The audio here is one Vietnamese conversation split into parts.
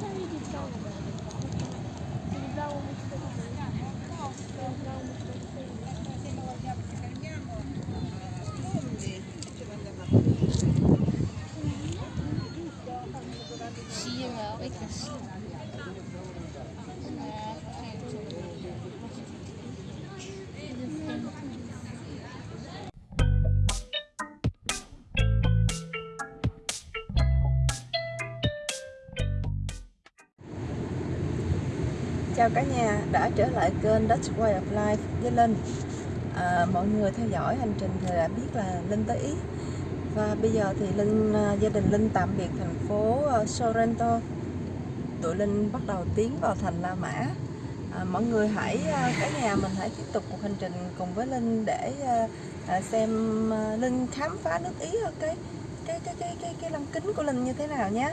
Thank you. Chào cả nhà đã trở lại kênh Dutch Way of Life với Linh. À, Mọi người theo dõi hành trình thì đã biết là Linh tới Ý. Và bây giờ thì Linh à, gia đình Linh tạm biệt thành phố à, Sorrento. Tụi Linh bắt đầu tiến vào thành La Mã. À, Mọi người hãy, à, cả nhà mình hãy tiếp tục cuộc hành trình cùng với Linh để à, xem Linh khám phá nước Ý cái cái cái cái cái cái lăng kính của Linh như thế nào nhé.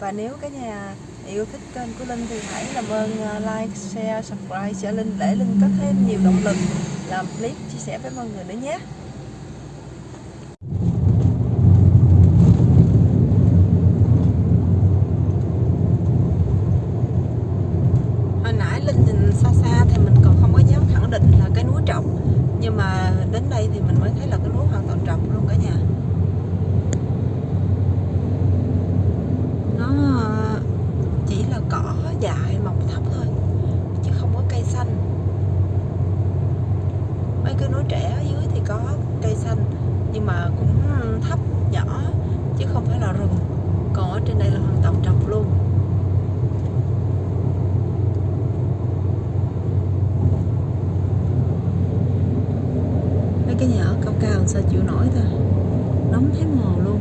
Và nếu cả nhà yêu thích kênh của Linh thì hãy làm ơn à, like, share, subscribe cho Linh để Linh có thêm nhiều động lực làm clip chia sẻ với mọi người nữa nhé. Hồi nãy Linh nhìn xa xa thì mình còn không có dám khẳng định là cái núi trọc nhưng mà đến đây thì mình mới thấy là cái núi hoàn toàn trọc luôn cả nhà. nó chỉ là cỏ dại mọc thấp thôi chứ không có cây xanh mấy cái núi trẻ ở dưới thì có cây xanh nhưng mà cũng thấp nhỏ chứ không phải là rừng còn ở trên đây là hoàn toàn trọc luôn mấy cái nhà sao chịu nổi ta? Nóng thấy mồ luôn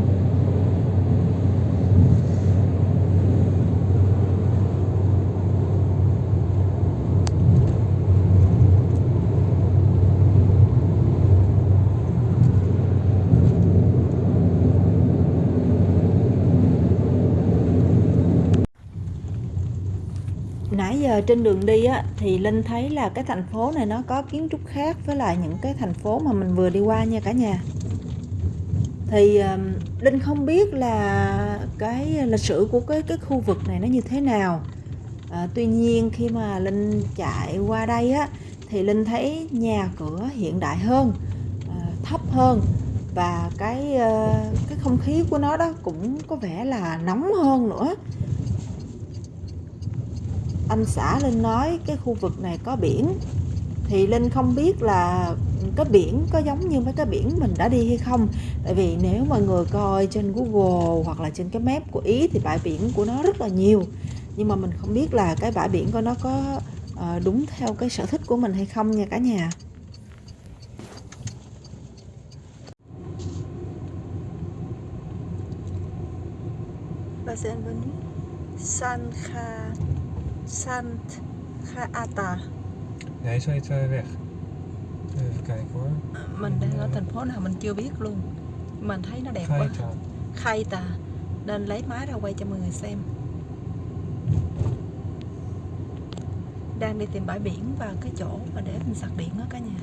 nãy giờ trên đường đi á thì linh thấy là cái thành phố này nó có kiến trúc khác với lại những cái thành phố mà mình vừa đi qua nha cả nhà. Thì um, linh không biết là cái lịch sử của cái cái khu vực này nó như thế nào. À, tuy nhiên khi mà linh chạy qua đây á thì linh thấy nhà cửa hiện đại hơn à, thấp hơn và cái uh, cái không khí của nó đó cũng có vẻ là nóng hơn nữa anh xã Linh nói cái khu vực này có biển. Thì Linh không biết là cái biển có giống như mấy cái biển mình đã đi hay không. Tại vì nếu mọi người coi trên Google hoặc là trên cái map của Ý thì bãi biển của nó rất là nhiều. Nhưng mà mình không biết là cái bãi biển của nó có ờ, đúng theo cái sở thích của mình hay không nha cả nhà. Bienvenue San Kha. Sant Khaata Nee, zo heet de weg. Even kijken hoor. mình đang ở thành phố nào mình chưa biết luôn mình thấy nó đẹp quá Gaeta. Khaita nên lấy máy ra quay cho mọi người xem đang đi tìm bãi biển và cái chỗ mà để mình sạc điện đó cả nhà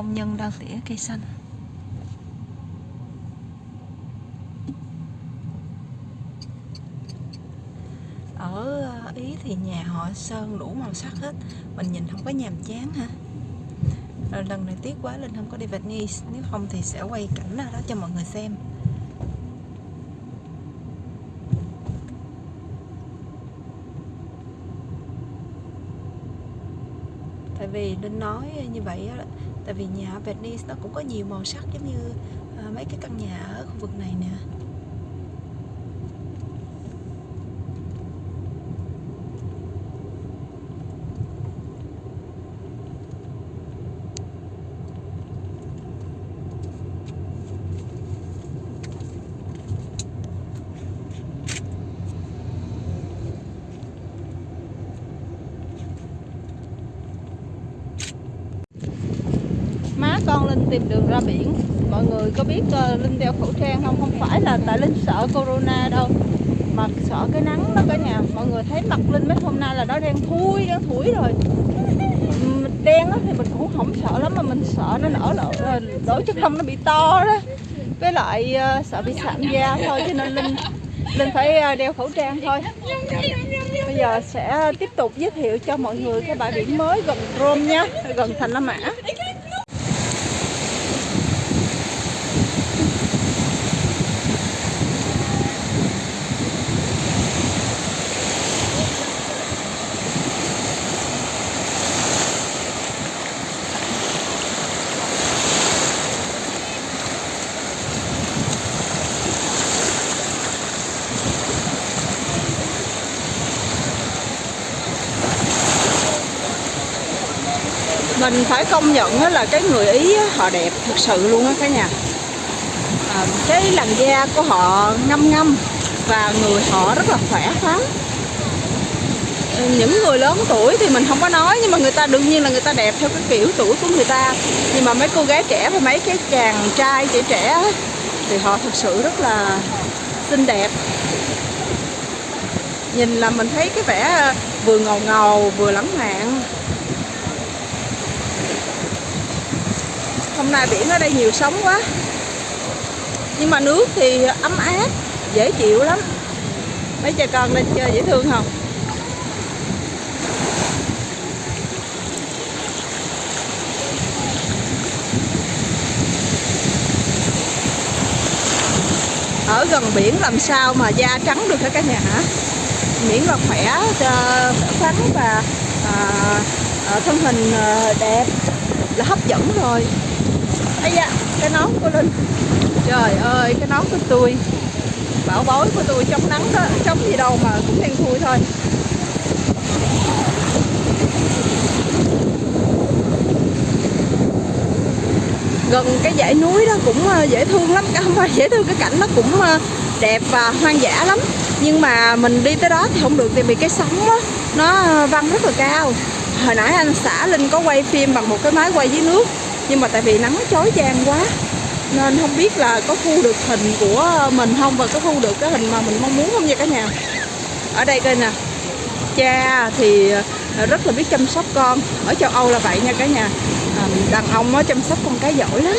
công nhân đang tỉa cây xanh. Ở ờ, Ý thì nhà họ sơn đủ màu sắc hết. Mình nhìn không có nhàm chán ha ờ, lần này tiếc quá, Linh không có đi Venice. Nếu không thì sẽ quay cảnh ra đó cho mọi người xem. Vì Linh nói như vậy đó, tại vì nhà ở Venice nó cũng có nhiều màu sắc giống như à, mấy cái căn nhà ở khu vực này nè. Con Linh tìm đường ra biển. Mọi người có biết uh, Linh đeo khẩu trang không? Không phải là tại Linh sợ corona đâu mà sợ cái nắng đó cả nhà. Mọi người thấy mặt linh mấy hôm nay là nó đen thui đen thủi rồi. Đen á thì mình cũng không sợ lắm mà mình sợ nó nở lỡ lỗ chất lông nó bị to đó. Với lại uh, sợ bị sạm da thôi cho nên linh linh phải ờ, đeo khẩu trang thôi. Bây giờ sẽ tiếp tục giới thiệu cho mọi người cái bãi biển mới gần Rome nha gần thành La Mã. Mình phải công nhận là cái người ý họ đẹp thật sự luôn á cả nhà. À, cái làn da của họ ngâm ngâm và người họ rất là khỏe khoắn. Ừ, những người lớn tuổi thì mình không có nói nhưng mà người ta đương nhiên là người ta đẹp theo cái kiểu tuổi của người ta. Nhưng mà mấy cô gái trẻ và mấy cái chàng trai trẻ trẻ thì họ thật sự rất là xinh đẹp. Nhìn là mình thấy cái vẻ vừa ngầu ngầu vừa lãng mạn. Hôm nay biển ở đây nhiều sóng quá. Nhưng mà nước thì ấm áp dễ chịu lắm. Mấy cha con lên chơi dễ thương không? Ở gần biển làm sao mà da trắng được hả cả nhà hả? Miễn là khỏe khỏe khoắn và à, à thân hình à, đẹp là hấp dẫn rồi ấy da cái nón của linh. Trời ơi cái nón của tôi. Bảo bối của tôi chống nắng đó chống gì đâu mà cũng đen thui thôi. Gần cái dãy núi đó cũng ờ, dễ thương lắm cả không phải dễ thương cái cảnh nó cũng ờ, đẹp và hoang dã lắm. Nhưng mà mình đi tới đó thì không được tại vì cái sóng đó, nó ờ, văng rất là cao. Hồi nãy anh xã linh có quay phim bằng một cái máy quay dưới nước nhưng mà tại vì nắng chói chang quá nên không biết là có thu được hình của mình không và có thu được cái hình mà mình mong muốn không nha cả nhà. Ở đây coi nè cha thì ờ, rất là biết chăm sóc con ở châu Âu là vậy nha cả nhà. À, đàn ông á, chăm sóc con cái giỏi lắm.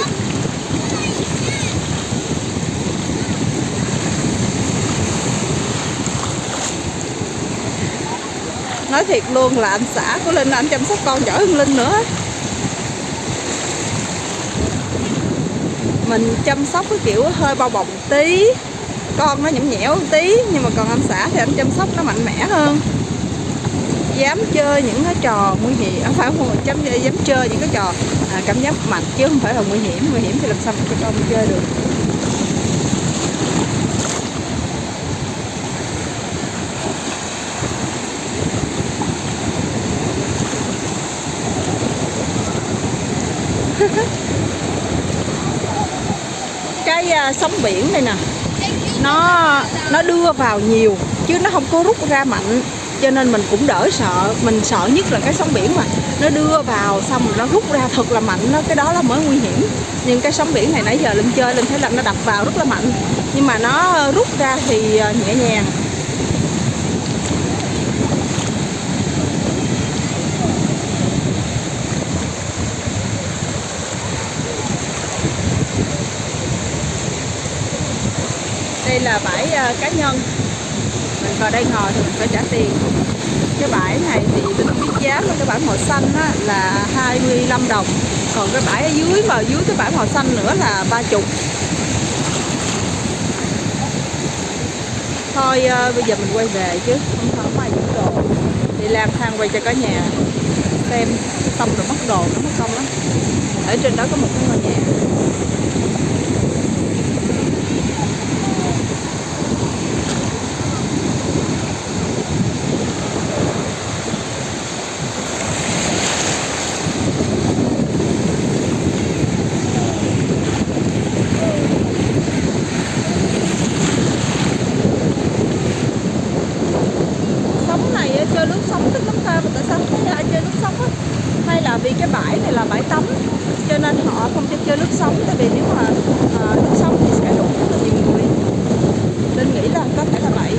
Nói thiệt luôn là anh xã của Linh anh chăm sóc con giỏi hơn Linh nữa. Mình chăm sóc cái kiểu hơi bao bọc một tí. Con nó nhõm nhẽo một tí nhưng mà còn anh xã thì anh chăm sóc nó mạnh mẽ hơn. Dám chơi những cái trò nguy hiểm không phải không? Dám dám chơi những cái trò à, cảm giác mạnh chứ không phải là nguy hiểm. Nguy hiểm thì làm sao mà cho con chơi được? cái ờ, sóng biển này nè. Nó nó đưa vào nhiều, chứ nó không có rút ra mạnh. Cho nên mình cũng đỡ sợ, mình sợ nhất là cái sóng biển mà. Nó đưa vào xong rồi nó rút ra thật là mạnh, nó, cái đó là mới nguy hiểm. Nhưng cái sóng biển này nãy giờ linh chơi linh thấy là nó đập vào rất là mạnh. Nhưng mà nó ờ, rút ra thì ờ, nhẹ nhàng. Đây là bãi uh, cá nhân. Mình vào đây ngồi thì mình phải trả tiền. Cái bãi này thì tôi không biết giá mà cái bãi màu xanh á, là 25 đồng. Còn cái bãi ở dưới mà dưới cái bãi màu xanh nữa là 30 thôi uh, bây giờ mình quay về chứ không thở mày giữ đồ đi lang thang quay cho cả nhà. Xem xong rồi mất đồ nó mất công lắm. Ở trên đó có một cái ngôi nhà sóng này á, chơi nước sống thích lắm ta mà tại sao không thấy ai chơi nước sống á hay là vì cái bãi này là bãi tắm cho nên họ không cho chơi nước sống tại vì nếu mà à, nước sống thì sẽ đụng rất là nhiều người linh nghĩ là có thể là vậy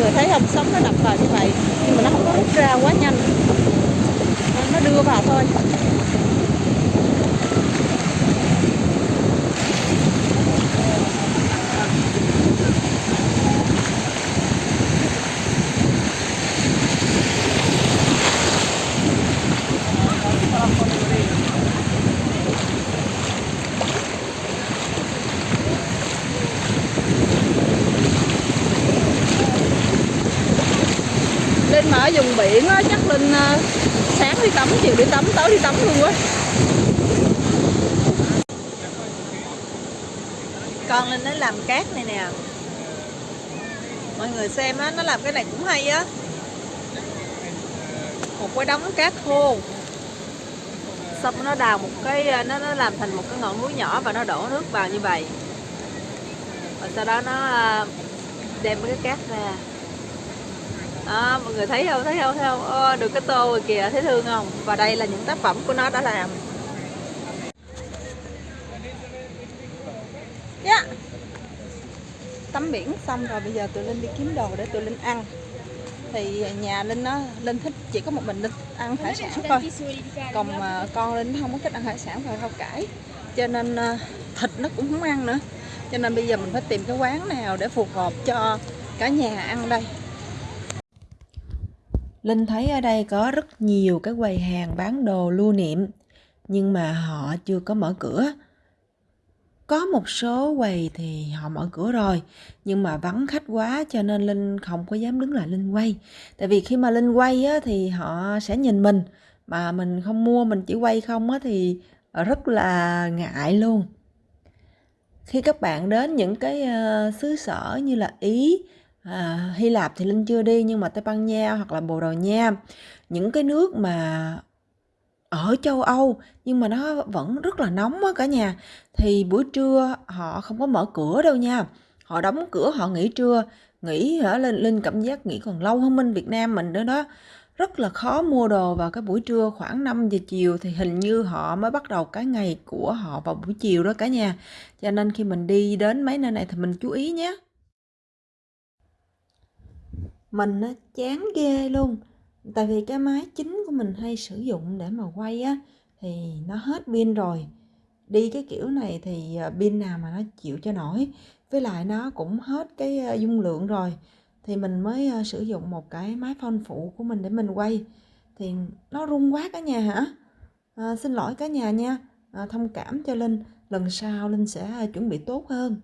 người thấy không sóng nó đập vào như vậy, nhưng mà nó không có rút ra quá nhanh. Nó đưa vào thôi. Mà ở vùng biển á, chắc Linh ờ, sáng đi tắm, chiều đi tắm, tối đi tắm luôn quá Con Linh nó làm cát này nè. Mọi người xem á, nó làm cái này cũng hay á. Một cái đống cát khô. Xong nó đào một cái, ờ, nó nó làm thành một cái ngọn núi nhỏ và nó đổ nước vào như vậy. Và sau đó nó ờ, đem cái cát ra à, mọi người thấy không? Thấy không? Thấy không? À, được cái tô rồi kìa thấy thương không? Và đây là những tác phẩm của nó đã làm. Yeah. tắm biển xong rồi bây giờ tụi linh đi kiếm đồ để tụi linh ăn. Thì nhà linh nó linh thích chỉ có một mình linh ăn hải sản thôi. Còn uh, con linh không có thích ăn hải sản và rau cải cho nên uh, thịt nó cũng không ăn nữa. Cho nên bây giờ mình phải tìm cái quán nào để phù hợp cho cả nhà ăn đây. Linh thấy ở đây có rất nhiều cái quầy hàng bán đồ lưu niệm nhưng mà họ chưa có mở cửa. Có một số quầy thì họ mở cửa rồi nhưng mà vắng khách quá cho nên Linh không có dám đứng lại Linh quay. Tại vì khi mà Linh quay á, thì họ sẽ nhìn mình mà mình không mua mình chỉ quay không á, thì rất là ngại luôn. Khi các bạn đến những cái ờ, xứ sở như là Ý, à, Hy Lạp thì Linh chưa đi nhưng mà Tây Ban Nha hoặc là Bồ Đào Nha. Những cái nước mà ở châu Âu nhưng mà nó vẫn rất là nóng á cả nhà. Thì buổi trưa họ không có mở cửa đâu nha. Họ đóng cửa họ nghỉ trưa. Nghỉ hả lên linh cảm giác nghỉ còn lâu hơn bên Việt Nam mình nữa đó. Rất là khó mua đồ vào cái buổi trưa khoảng 5 giờ chiều thì hình như họ mới bắt đầu cái ngày của họ vào buổi chiều đó cả nhà. Cho nên khi mình đi đến mấy nơi này thì mình chú ý nhé mình nó chán ghê luôn. Tại vì cái máy chính của mình hay sử dụng để mà quay á thì nó hết pin rồi. Đi cái kiểu này thì ờ, pin nào mà nó chịu cho nổi. Với lại nó cũng hết cái ờ, dung lượng rồi. Thì mình mới ờ, sử dụng một cái máy phone phụ của mình để mình quay. Thì nó rung quá cả nhà hả? À, xin lỗi cả nhà nha. À, thông cảm cho linh. Lần sau linh sẽ chuẩn bị tốt hơn.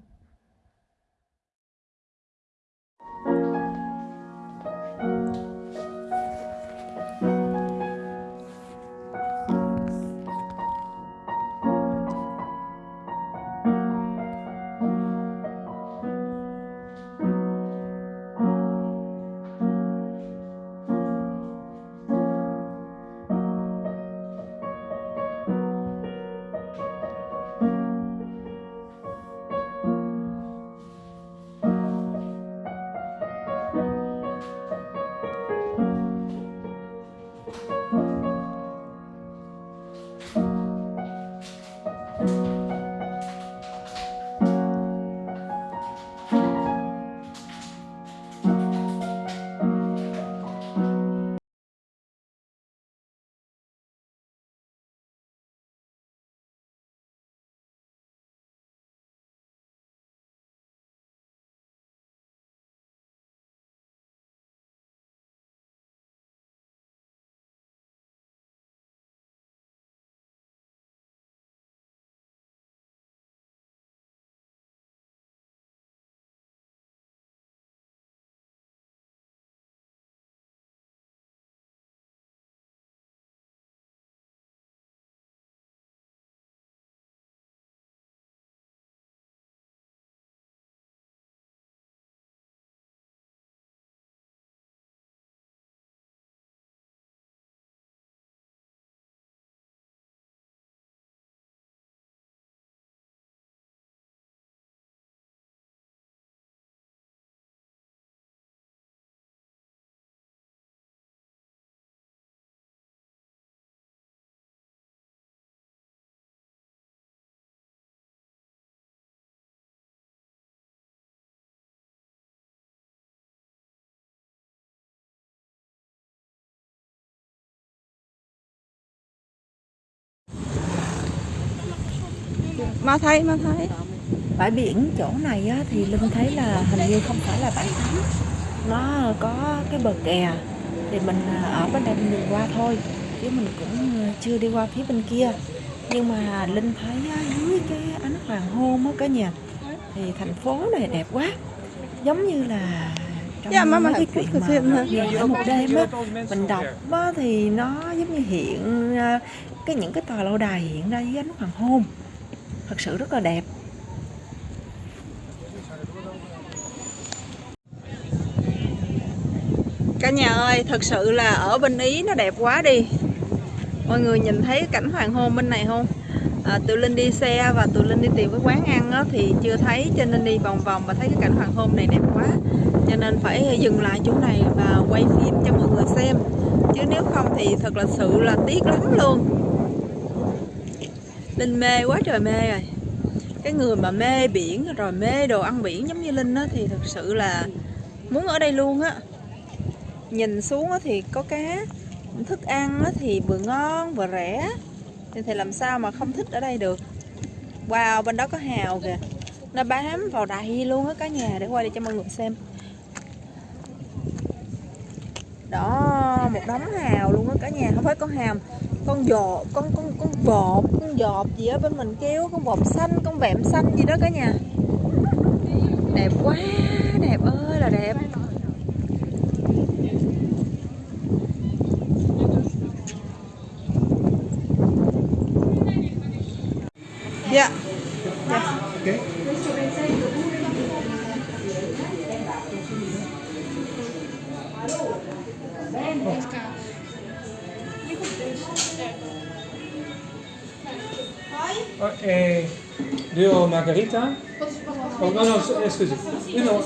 Má thấy, má thấy. Bãi biển chỗ này á, thì Linh thấy là hình như không phải là bãi tắm Nó có cái bờ kè. Thì mình à, ở bên đây mình qua thôi. Chứ mình cũng à, chưa đi qua phía bên kia. Nhưng mà Linh thấy dưới cái ánh hoàng hôn á cả nhà Thì thành phố này đẹp quá. Giống như là trong Dạ, má, má mấy cái chuyện mà ở một đêm á mình đọc á, thì nó giống như hiện à, cái những cái tòa lâu đài hiện ra dưới ánh hoàng hôn thật sự rất là đẹp. Cả nhà ơi thật sự là ở bên ý nó đẹp quá đi. Mọi người nhìn thấy cảnh hoàng hôn bên này không? À, tụi linh đi xe và tụi linh đi tìm cái quán ăn á, thì chưa thấy cho nên đi vòng vòng và thấy cái cảnh hoàng hôn này đẹp quá. Cho nên phải dừng lại chỗ này và quay phim cho mọi người xem. Chứ nếu không thì thật là sự là tiếc lắm luôn linh mê quá trời mê rồi. Cái người mà mê biển rồi mê đồ ăn biển giống như linh á thì thật sự là muốn ở đây luôn á. Nhìn xuống á thì có cá thức ăn á thì vừa ngon vừa rẻ. Thì, thì làm sao mà không thích ở đây được? Wow bên đó có hào kìa. Nó bám vào đầy luôn á cả nhà để quay đi cho mọi người xem. Đó một đống hào luôn á cả nhà. Không phải con hàm con vò con con con vọt con dọt gì á, bên mình kêu con vọt xanh, con vẹm xanh gì đó cả nhà. Đẹp quá, đẹp ơi, là đẹp. Dạ. Eh, Dio Margarita? Oh, no, no, eh, scusi. Uno.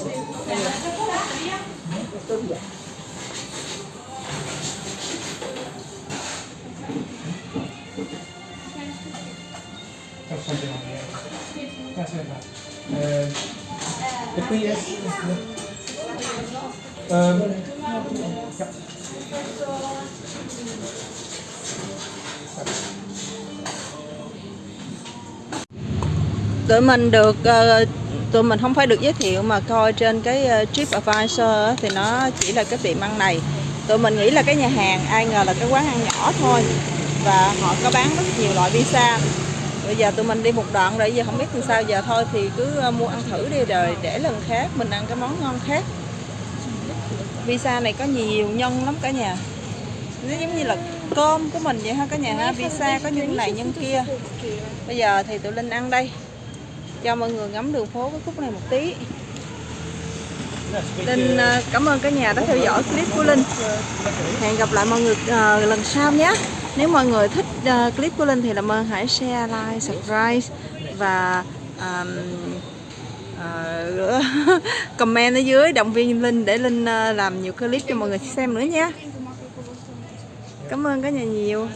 Aspetta. Eh, e qui è... Ehm, ja. Tụi mình được ờ, tụi mình không phải được giới thiệu mà coi trên cái ờ, TripAdvisor á, thì nó chỉ là cái tiệm ăn này. Tụi mình nghĩ là cái nhà hàng ai ngờ là cái quán ăn nhỏ thôi và họ có bán rất nhiều loại pizza. Bây giờ tụi mình đi một đoạn rồi giờ không biết làm sao giờ thôi thì cứ ờ, mua ăn thử đi rồi để lần khác mình ăn cái món ngon khác. Pizza này có nhiều nhân lắm cả nhà. Nó giống như là cơm của mình vậy ha cả nhà ha. Pizza có nhân này nhân kia. Bây giờ thì tụi linh ăn đây cho mọi người ngắm đường phố cái khúc này một tí. Linh ờ, cảm ơn cả nhà đã theo dõi clip của Linh. Hẹn gặp lại mọi người ờ, lần sau nhé. Nếu mọi người thích ờ, clip của Linh thì làm ơn hãy share, like, subscribe Và ờm, ờ, comment ở dưới động viên Linh để Linh làm nhiều clip cho mọi người xem nữa nha Cảm ơn cả nhà nhiều